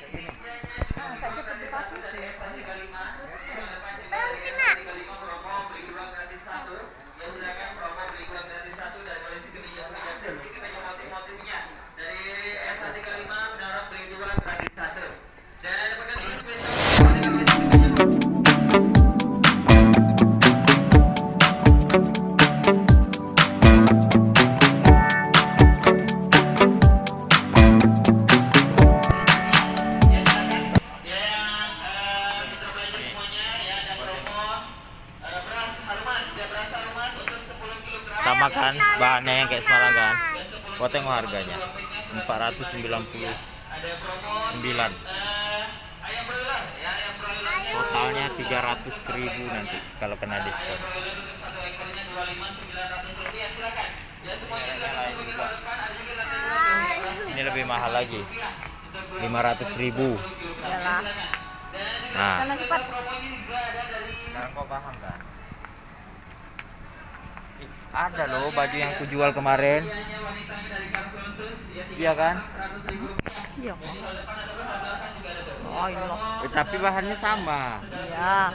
Terminamos. Kau tengok harganya. 499 totalnya 300.000 nanti kalau kena diskon. Ini lebih mahal lagi. 500.000 Iyalah. nah. Karena cepat. sekarang kau paham kan ada loh baju yang aku jual kemarin iya kan Iya. Oh, iya. Eh, tapi bahannya sama Iya.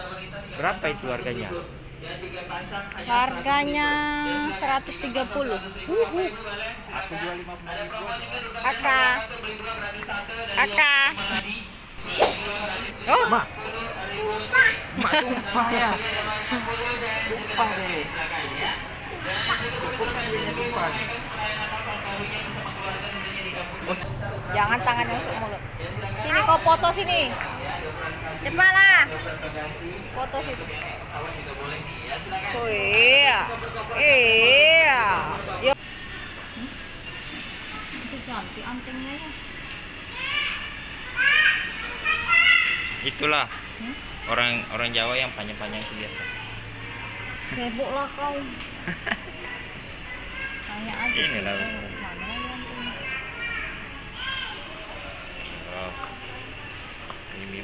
berapa itu harganya Harganya 130. Uhu. aku jual 50 ribu Kakak. Kakak. Oh, mak mak sumpah ya sumpah deh jangan tangannya masuk mulut. Sini kau foto sini. Cepat lah. Foto situ. Oh iya. Iya. Yo. Itu cantik antingnya ya. itulah orang orang Jawa yang panjang-panjang itu biasa Sibuk lah kau. Tanya aja. Ini lah. Oh.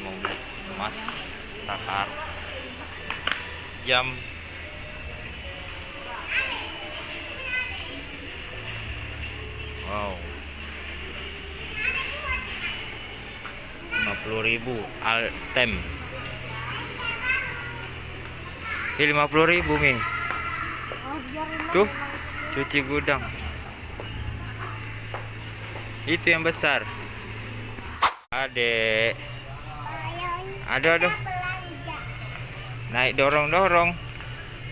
mau beli emas takar jam wow 50.000 altem ini 50.000 mi Oh, tuh cuci gudang. Itu yang besar. Adek. Ada aduh naik dorong dorong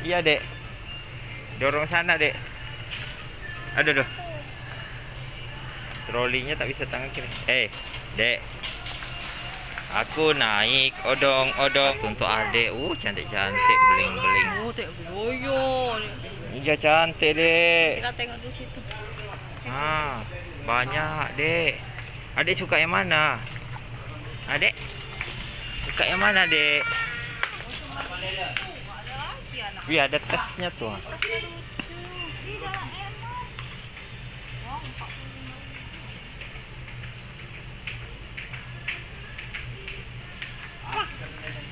iya dek. Dorong sana dek. Ada tuh. Trolinya tak bisa tangan kiri eh dek aku naik odong odong untuk adek uh cantik cantik beling beling Oh, tak boyo. iya cantik dek Kita tengok dulu situ. Ah, banyak, Dek. Adik suka yang mana? Adik? Suka yang mana, Dek? Wih, ada tasnya tuh.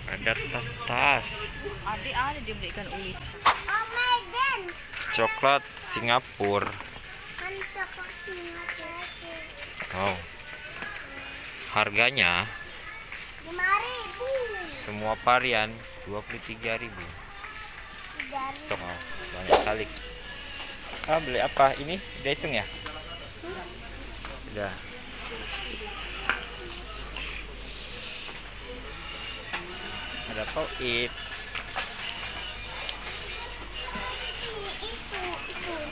Ada tas-tas. Adik ada dibelikan uli. Coklat Singapura. Oh. Harganya semua varian 23.000. Tuh, oh, banyak sekali. Ah, beli apa? Ini udah hitung ya? Udah. Ada poit.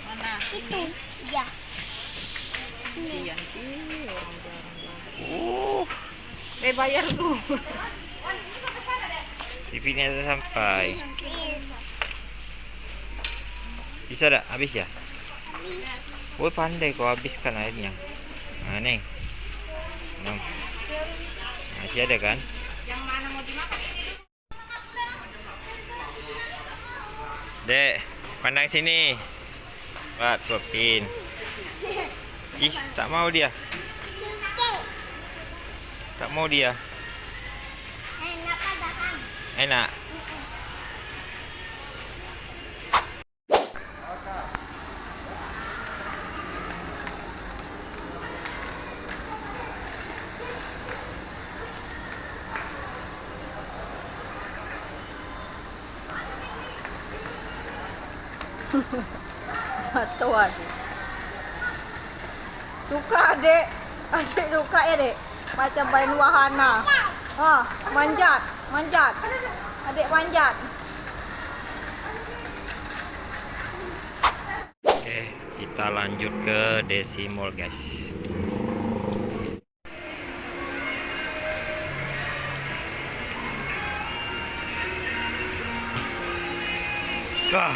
Mana? Itu, ya. Iya sih, orang. Uh, Eh bayar dulu. TV-nya udah sampai. Bisa dah? Habis ya? Woi pandai kau habiskan airnya. Nah nih. Nah. Masih ada kan? Yang mana mau dimakan? Dek, pandang sini. Wah, suapin. Ih, tak mau dia. Tak mau dia. Enak Jatuh adik. Suka adik. Adik suka ya dek. Macam main wahana. Oh, manjat, manjat. Adik manjat. Oke, kita lanjut ke Desi Mall, guys. Wah,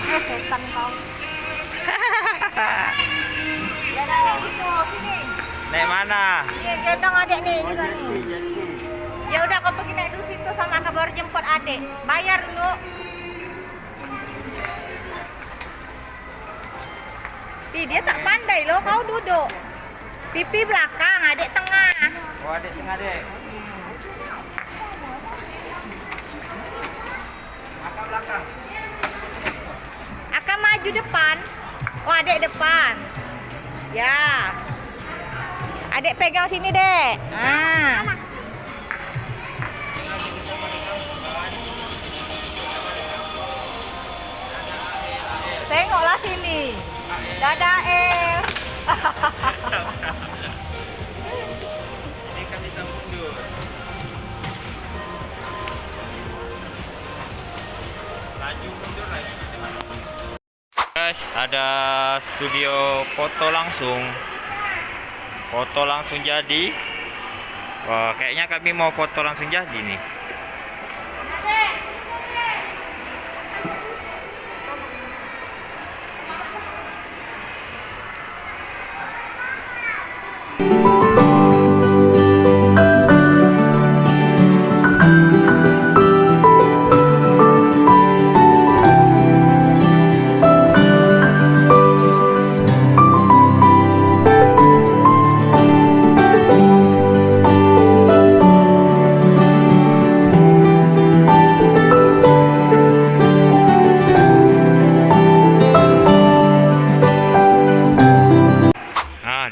naik mana? Nih, gendong adik nih juga nih. Ya udah kau pergi naik dulu situ sama kabar jemput adik. Bayar dulu. Ih, dia tak pandai loh, kau duduk. Pipi belakang, adik tengah. Oh, adik tengah, dek. Akak belakang. Akan maju depan. Oh, adik depan. Ya. Adik pegang sini, Dek. Ah. Tengoklah sini. Dadah, El. ada studio foto langsung. Foto langsung jadi. Wah, kayaknya kami mau foto langsung jadi nih.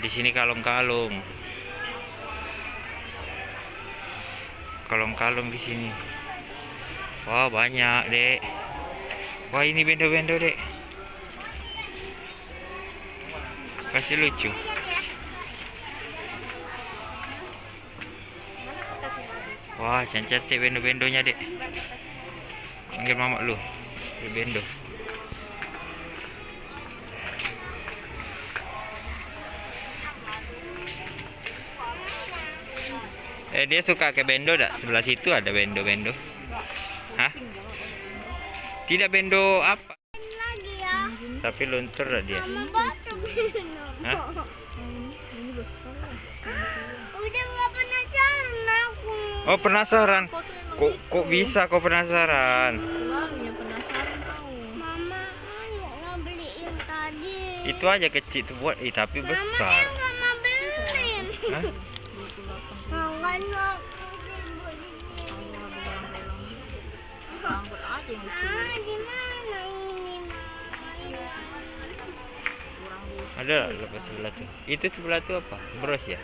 Di sini kalung-kalung. Kalung-kalung di sini. Wah, banyak, Dek. Wah, ini bendo-bendo, Dek. Kasih lucu. Wah, cantik bendo-bendonya, Dek. Panggil mama lu. Bendo. Eh dia suka ke bendo dak? Sebelah situ ada bendo-bendo. Hah? Tidak bendo apa? Lagi ya. Tapi luntur dak dia. Hah? Udah nggak penasaran aku. Oh penasaran. Kok kok bisa kok penasaran? Mama tadi. Itu aja kecil tuh buat, eh tapi Mama besar. yang nggak mau beliin. Hah? Ada lah lepas sebelah tuh. Itu sebelah tuh apa? Bros ya?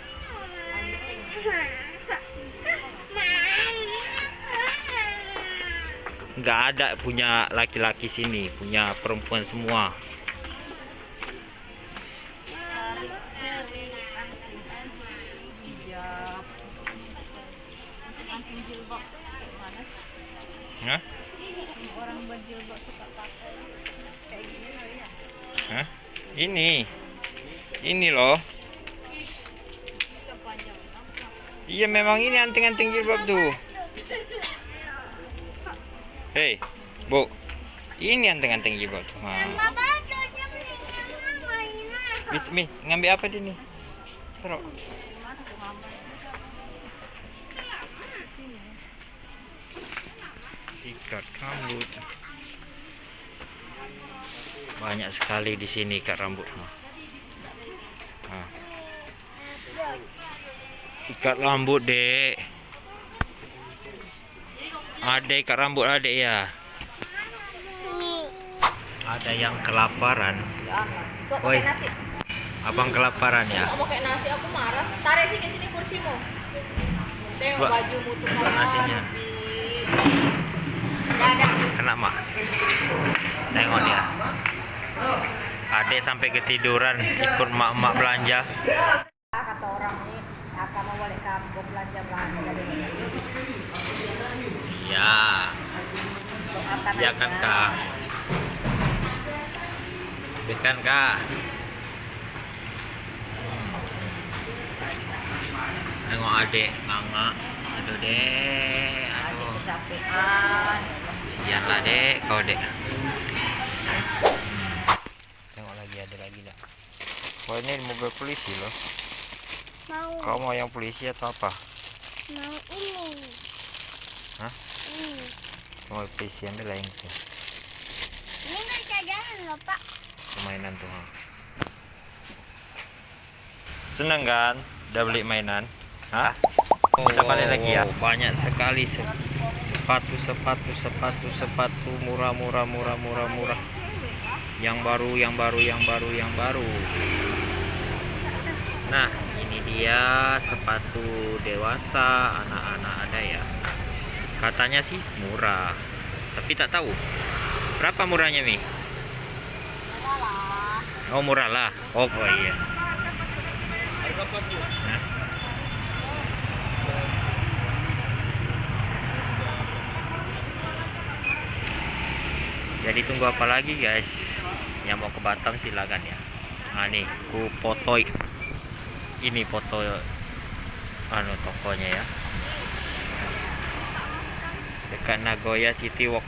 Nggak ada punya laki-laki sini, punya perempuan semua. Hah? Hah? Ini. Ini loh. Iya memang ini anting-anting jilbab tuh. Hei, Bu. Ini anting-anting jilbab tuh. Beli mama ini. Mit, Mi, ngambil apa di nih? Ikat rambut. Banyak sekali di sini ikat rambut. Nah. Ikat rambut, Dek. Ada ikat rambut adek ya. Ada yang kelaparan. Woi. Abang kelaparan ya. Kamu kayak nasi aku marah. Tarik sini sini kursimu. Tengok bajumu tuh nasinya. Dadah. Kena mak. Tengok dia. Adek sampai ketiduran ikut mak-mak belanja. kata orang ini akan mau balik kampung belanja belanja Ya, ya aja. kan kak. Habiskan kak. Nengok adek nganga. Aduh adik aduh. kecapean Sian lah dek, kau dek. Tengok lagi ada lagi tak? Wah ini mobil polisi loh. Mau. Kau mau yang polisi atau apa? Mau ini. Hah? Ini. Mau polisi ambil lah yang itu. Ini kan cadangan loh pak. Permainan tuh. Seneng kan? Udah beli mainan? Hah? Kita balik lagi ya. Banyak sekali se- sepatu, sepatu, sepatu, sepatu murah, murah, murah, murah, murah. Yang baru, yang baru, yang baru, yang baru. Nah, ini dia sepatu dewasa, anak-anak ada ya. Katanya sih murah, tapi tak tahu berapa murahnya mi. Oh murah lah. Oh, oh iya. Hah? Jadi tunggu apa lagi guys? Yang mau ke Batam silakan ya. Nah nih, ku foto ini foto anu tokonya ya. Dekat Nagoya City Walk